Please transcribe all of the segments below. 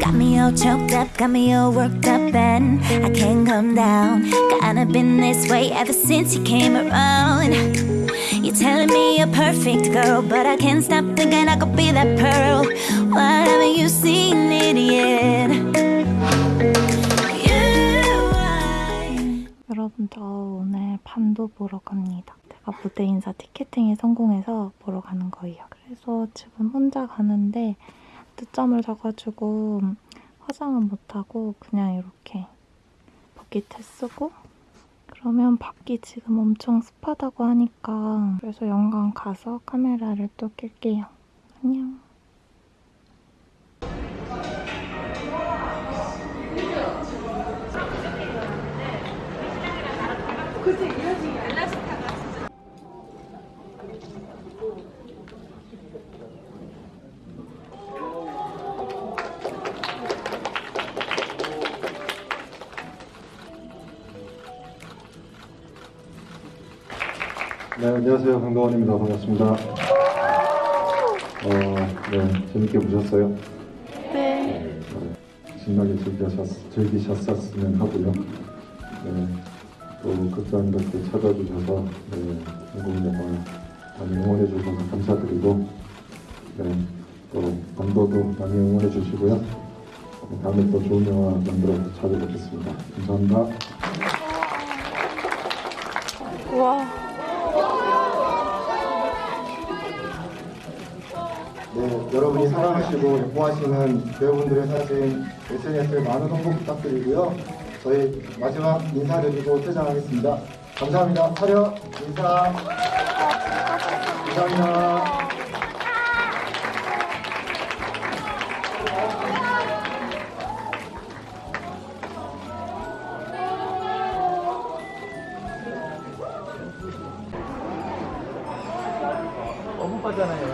Got me all choked up, got me all worked up, and I can't come down. Kinda been this way ever since you came around. You're telling me you're perfect, girl, but I can't stop thinking I could be that pearl. Why haven't you seen it yet? 여러분 저 오늘 반도 보러 갑니다. 제가 무대 인사 티켓팅에 성공해서 보러 가는 거예요. 그래서 지금 혼자 가는데 늦잠을 자가지고 화장은 못하고 그냥 이렇게 버킷에 쓰고 그러면 밖이 지금 엄청 습하다고 하니까 그래서 영광 가서 카메라를 또 낄게요. 안녕. 강동원입니다. 반갑습니다. 어, 네, 재밌게 보셨어요? 네. 네, 신나게 즐기셨, 즐기셨었으면 하고요. 네, 또 극장 이렇게 찾아주셔서 네, 한국 영화 많이 응원해 주셔서 감사드리고 네, 또 반도도 많이 응원해 주시고요. 네, 다음에 또 좋은 영화 만들어서 찾아뵙겠습니다. 감사합니다. 여러분이 사랑하시고 예뻐하시는 배우분들의 사진 SNS에 많은 홍보 부탁드리고요. 저희 마지막 인사드리고 퇴장하겠습니다. 감사합니다. 차렷 인사. 감사합니다. Yeah,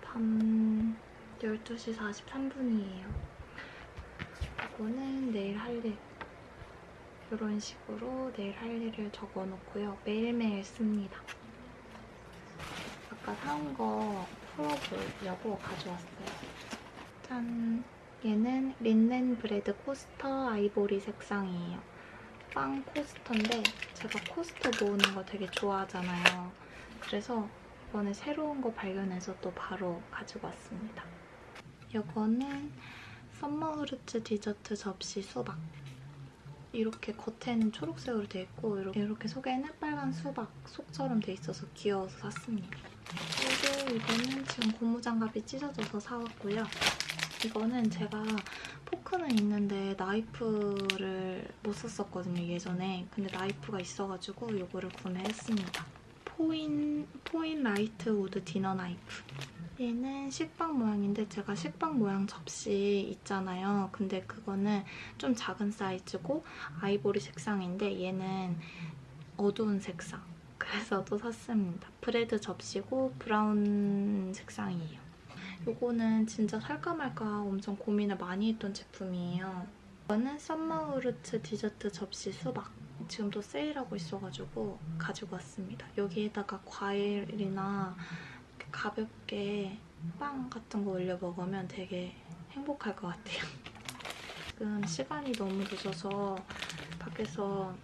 밤 12시 43분이에요. 이거는 내일 할 일. 이런 식으로 내일 할 일을 적어놓고요. 매일매일 씁니다. 아까 사온 거 풀어보려고 가져왔어요. 짠! 얘는 린넨 브레드 코스터 아이보리 색상이에요. 빵 코스터인데 제가 코스터 모으는 거 되게 좋아하잖아요. 그래서 이번에 새로운 거 발견해서 또 바로 가지고 왔습니다. 이거는 summer fruits 디저트 접시 수박. 이렇게 겉에는 초록색으로 돼 있고 이렇게, 이렇게 속에는 빨간 수박 속처럼 돼 있어서 귀여워서 샀습니다. 그리고 이거는 지금 고무장갑이 찢어져서 사왔고요. 이거는 제가 포크는 있는데 나이프를 못 썼었거든요, 예전에. 근데 나이프가 있어가지고 이거를 구매했습니다. 포인, 포인 light wood 디너 나이프. 얘는 식빵 모양인데 제가 식빵 모양 접시 있잖아요. 근데 그거는 좀 작은 사이즈고 아이보리 색상인데 얘는 어두운 색상. 그래서 또 샀습니다. bread 접시고 brown 색상이에요. 이거는 진짜 살까 말까 엄청 고민을 많이 했던 제품이에요. 이거는 summer fruits 디저트 접시 수박. 지금 또 세일하고 있어가지고 가지고 왔습니다. 여기에다가 과일이나 가볍게 빵 같은 거 올려 먹으면 되게 행복할 것 같아요. 지금 시간이 너무 늦어서 밖에서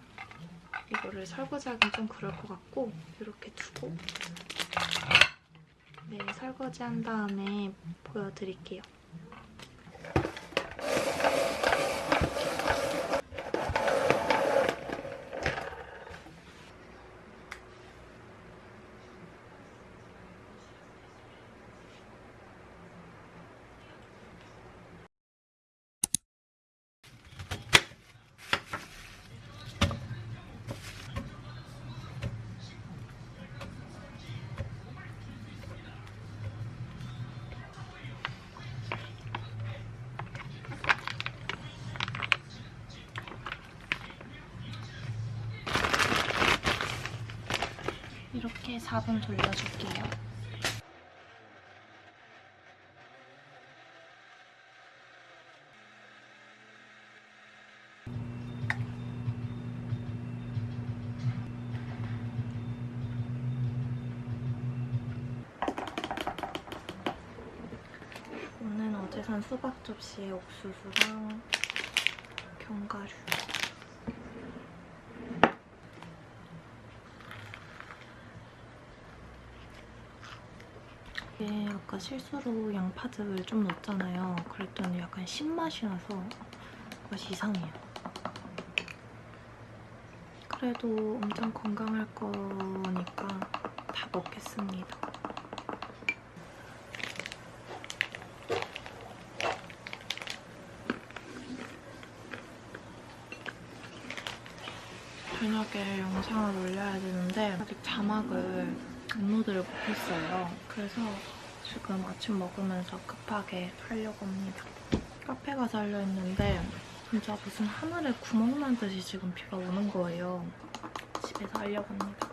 이거를 설거지하긴 좀 그럴 것 같고 이렇게 두고 네, 설거지한 다음에 보여드릴게요. 이렇게 4분 돌려줄게요. 오늘 어제 산 수박 접시에 옥수수랑 견과류 이게 아까 실수로 양파즙을 좀 넣었잖아요. 그랬더니 약간 신맛이 나서 맛이 이상해요. 그래도 엄청 건강할 거니까 다 먹겠습니다. 저녁에 영상을 올려야 되는데 아직 자막을 업로드를 못했어요. 그래서 지금 아침 먹으면서 급하게 하려고 합니다. 카페 가서 하려 했는데 진짜 무슨 하늘에 구멍 난 듯이 지금 비가 오는 거예요. 집에서 하려고 합니다.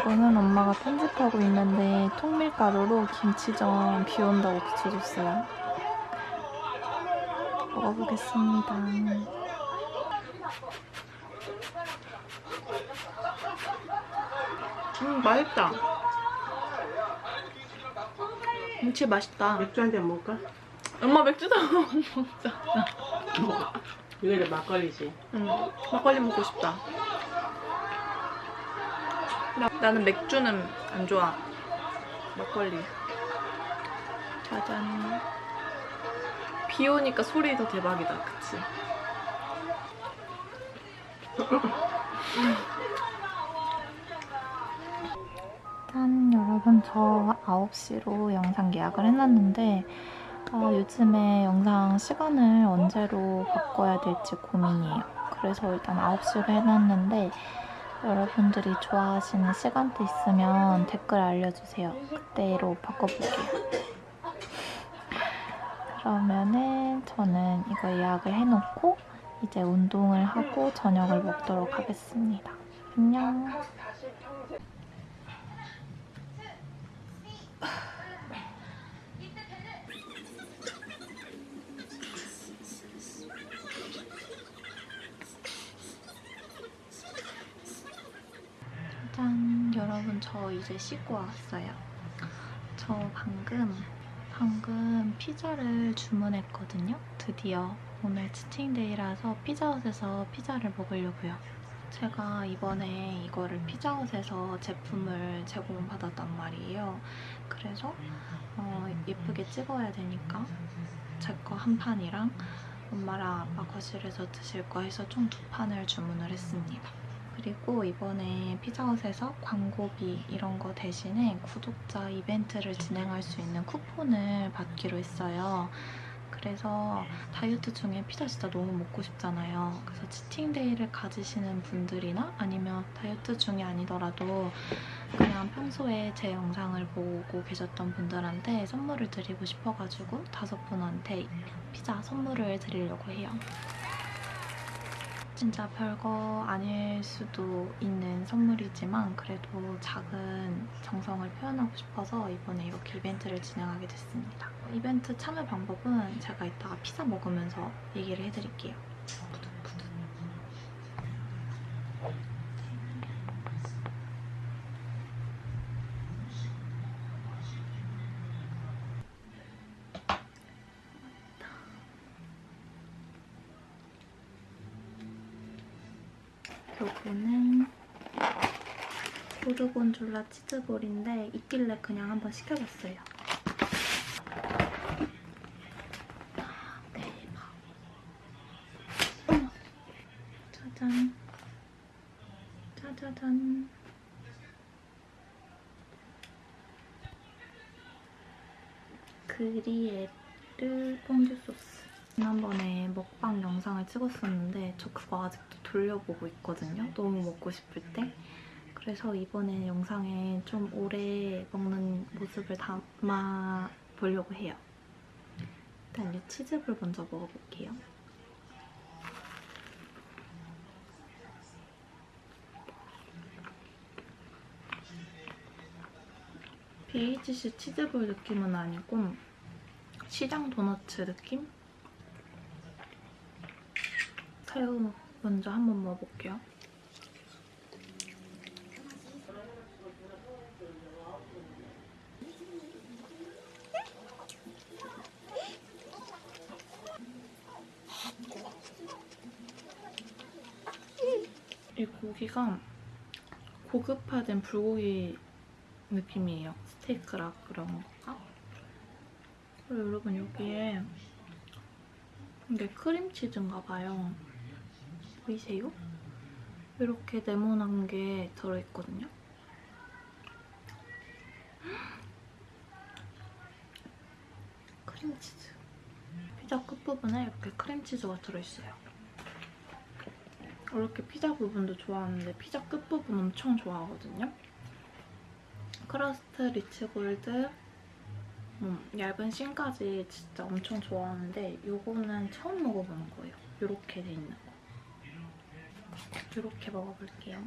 이거는 엄마가 편집하고 있는데 통밀가루로 김치전 비 온다고 붙여줬어요. 먹어보겠습니다. 음 맛있다. 김치 맛있다. 맥주 한 잔 먹을까? 엄마 맥주도 먹자. 이거 이제 막걸리지. 응, 막걸리 먹고 싶다. 나, 나는 맥주는 안 좋아. 막걸리. 짜잔. 비 오니까 소리 더 대박이다. 그치? 짠 여러분 저 9시로 영상 예약을 해놨는데 어, 요즘에 영상 시간을 언제로 바꿔야 될지 고민이에요. 그래서 일단 9시로 해놨는데 여러분들이 좋아하시는 시간대 있으면 댓글 알려주세요. 그때로 바꿔볼게요. 그러면은 저는 이거 예약을 해놓고 이제 운동을 하고 저녁을 먹도록 하겠습니다. 안녕. 여러분 저 이제 씻고 왔어요. 저 방금 방금 피자를 주문했거든요. 드디어 오늘 치팅데이라서 피자헛에서 피자를 먹으려고요. 제가 이번에 이거를 피자헛에서 제품을 제공받았단 말이에요. 그래서 어, 예쁘게 찍어야 되니까 제 거 한 판이랑 엄마랑 아빠 거실에서 드실 거 해서 총 두 판을 주문을 했습니다 그리고 이번에 피자헛에서 광고비 이런 거 대신에 구독자 이벤트를 진행할 수 있는 쿠폰을 받기로 했어요. 그래서 다이어트 중에 피자 진짜 너무 먹고 싶잖아요. 그래서 치팅데이를 가지시는 분들이나 아니면 다이어트 중이 아니더라도 그냥 평소에 제 영상을 보고 계셨던 분들한테 선물을 드리고 싶어가지고 다섯 분한테 피자 선물을 드리려고 해요. 진짜 별거 아닐 수도 있는 선물이지만 그래도 작은 정성을 표현하고 싶어서 이번에 이렇게 이벤트를 진행하게 됐습니다. 이벤트 참여 방법은 제가 이따가 피자 먹으면서 얘기를 해드릴게요. 푸드푸드. 요거는 고르곤 졸라 치즈볼인데 있길래 그냥 한번 시켜봤어요. 대박. 짜잔. 짜자잔. 그리에르 퐁듀 소스. 지난번에 먹방 영상을 찍었었는데 저 그거 아직도 돌려보고 있거든요. 너무 먹고 싶을 때. 그래서 이번에 영상에 좀 오래 먹는 모습을 담아 보려고 해요. 일단 이 치즈볼 먼저 먹어볼게요. BHC 치즈볼 느낌은 아니고 시장 도너츠 느낌? 새우 먼저 한번 먹어볼게요. 이 고기가 고급화된 불고기 느낌이에요. 스테이크라 그런 건가? 그리고 여러분 여기에 이게 크림치즈인가 봐요. 보이세요? 이렇게 네모난 게 들어있거든요. 크림치즈. 피자 끝부분에 이렇게 크림치즈가 들어있어요. 이렇게 피자 부분도 좋아하는데 피자 끝부분 엄청 좋아하거든요. 크러스트 리치 골드 음, 얇은 thin까지 진짜 엄청 좋아하는데 이거는 처음 먹어보는 거예요. 이렇게 돼 있는 거. 이렇게 먹어볼게요.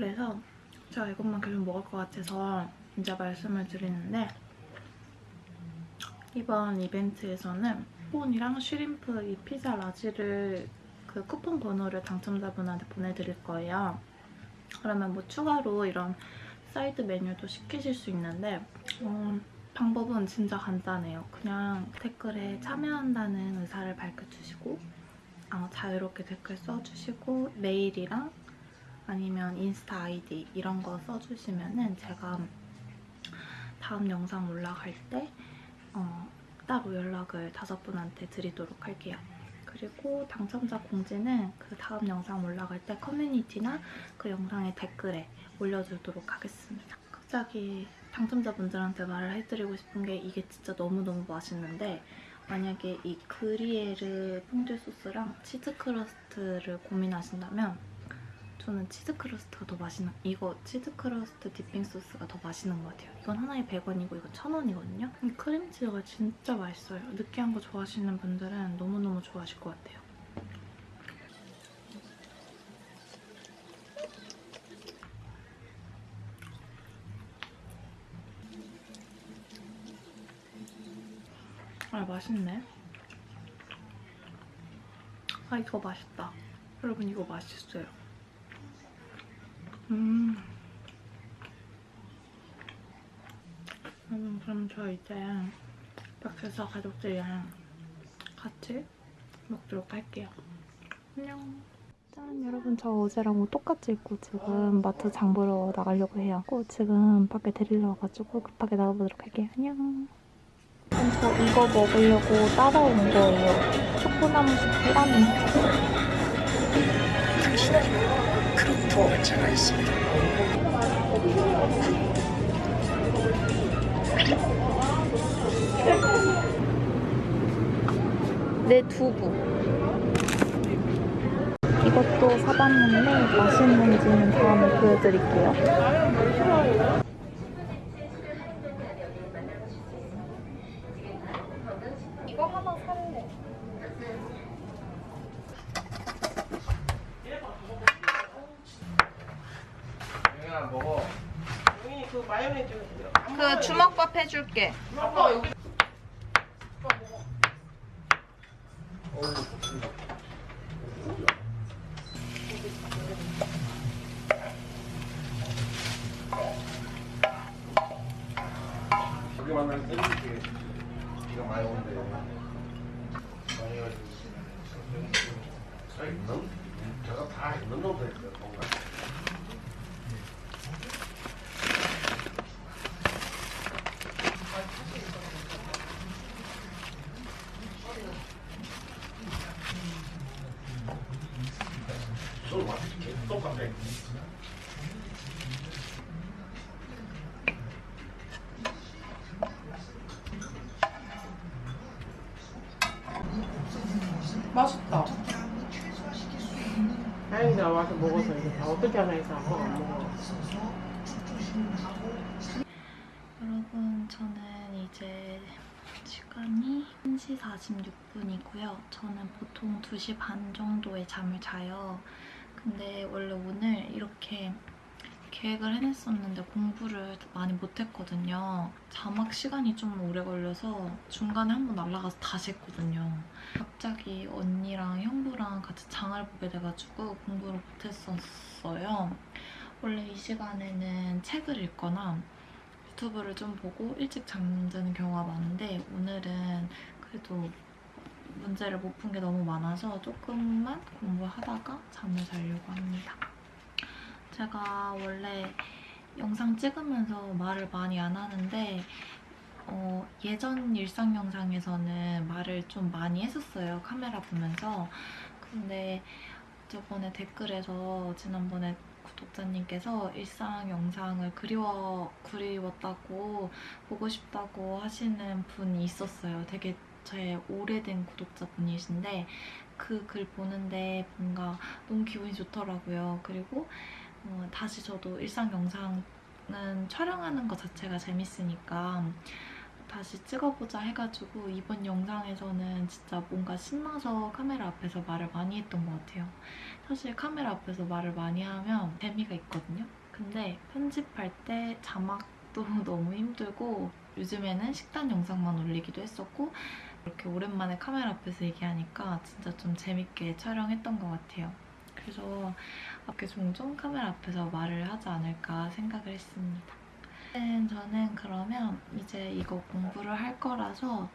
그래서 제가 이것만 계속 먹을 것 같아서 이제 말씀을 드리는데 이번 이벤트에서는 스폰이랑 shrimp 이 피자 large를 그 쿠폰 번호를 당첨자분한테 보내드릴 거예요. 그러면 뭐 추가로 이런 사이드 메뉴도 시키실 수 있는데 어, 방법은 진짜 간단해요. 그냥 댓글에 참여한다는 의사를 밝혀주시고 어, 자유롭게 댓글 써주시고 메일이랑 아니면 인스타 아이디 이런 거 써주시면 은 제가 다음 영상 올라갈 때 어, 따로 연락을 다섯 분한테 드리도록 할게요. 그리고 당첨자 공지는 그 다음 영상 올라갈 때 커뮤니티나 그 영상의 댓글에 올려두도록 하겠습니다. 갑자기 당첨자분들한테 말을 해드리고 싶은 게 이게 진짜 너무너무 맛있는데 만약에 이 그리에르 퐁듀 소스랑 치즈 크러스트를 고민하신다면 저는 치즈 크러스트가 더 맛있는 이거 치즈 크러스트 dipping 소스가 더 맛있는 것 같아요. 이건 하나에 100원이고 이건 1000원이거든요. 이 크림치즈가 진짜 맛있어요. 느끼한 거 좋아하시는 분들은 너무너무 좋아하실 것 같아요. 아 맛있네. 아 이거 맛있다. 여러분 이거 맛있어요. 음. 여러분 그럼 저 이제 밖에서 가족들이랑 같이 먹도록 할게요. 안녕. 짠 여러분 저 어제랑 옷 똑같이 입고 지금 마트 장 보러 나가려고 해요. 꼭 지금 밖에 데리러 와가지고 급하게 나가보도록 할게요. 안녕. 저 이거 먹으려고 따라온 거예요. 초코나무 숲이라 는내 두부. 이것도 사봤는데 맛있는지는 다음에 보여드릴게요. 이거 하나 살래. 영인이 그 마요네즈 그 주먹밥 해줄게. 아빠 여기 만나면 땡기게 비가 많이 오는데 많이 해가지고 저 있는 저거 다 있는 놈도 있어요 뭔가 술 맛있다. 다행이다 와서 먹어서 이제 다 어떻게 하나 해서 아빠가 안 먹어. 여러분, 저는 이제 시간이 1시 46분이고요. 저는 보통 2시 반 정도에 잠을 자요. 근데 원래 오늘 이렇게 계획을 해냈었는데 공부를 많이 못했거든요. 자막 시간이 좀 오래 걸려서 중간에 한 번 날아가서 다시 했거든요. 갑자기 언니랑 형부랑 같이 장을 보게 돼가지고 공부를 못했었어요. 원래 이 시간에는 책을 읽거나 유튜브를 좀 보고 일찍 잠드는 경우가 많은데 오늘은 그래도 문제를 못 푼 게 너무 많아서 조금만 공부하다가 잠을 자려고 합니다. 제가 원래 영상 찍으면서 말을 많이 안 하는데 어, 예전 일상 영상에서는 말을 좀 많이 했었어요. 카메라 보면서. 근데 저번에 댓글에서 지난번에 구독자님께서 일상 영상을 그리워, 그리웠다고 보고 싶다고 하시는 분이 있었어요. 되게 제 오래된 구독자분이신데 그 글 보는데 뭔가 너무 기분이 좋더라고요. 그리고 어, 다시 저도 일상 영상은 촬영하는 것 자체가 재밌으니까 다시 찍어보자 해가지고 이번 영상에서는 진짜 뭔가 신나서 카메라 앞에서 말을 많이 했던 것 같아요. 사실 카메라 앞에서 말을 많이 하면 재미가 있거든요. 근데 편집할 때 자막도 너무 힘들고 요즘에는 식단 영상만 올리기도 했었고 이렇게 오랜만에 카메라 앞에서 얘기하니까 진짜 좀 재밌게 촬영했던 것 같아요. 그래서 이렇게 종종 카메라 앞에서 말을 하지 않을까 생각을 했습니다. 저는 그러면 이제 이거 공부를 할 거라서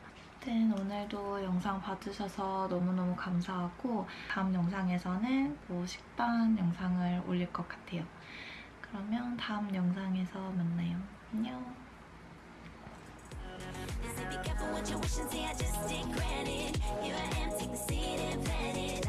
오늘도 영상 봐주셔서 너무너무 감사하고 다음 영상에서는 뭐 식단 영상을 올릴 것 같아요. 그러면 다음 영상에서 만나요. 안녕. Listen, be careful what you're wishing, see I just did granted Here I am, take the seat and planet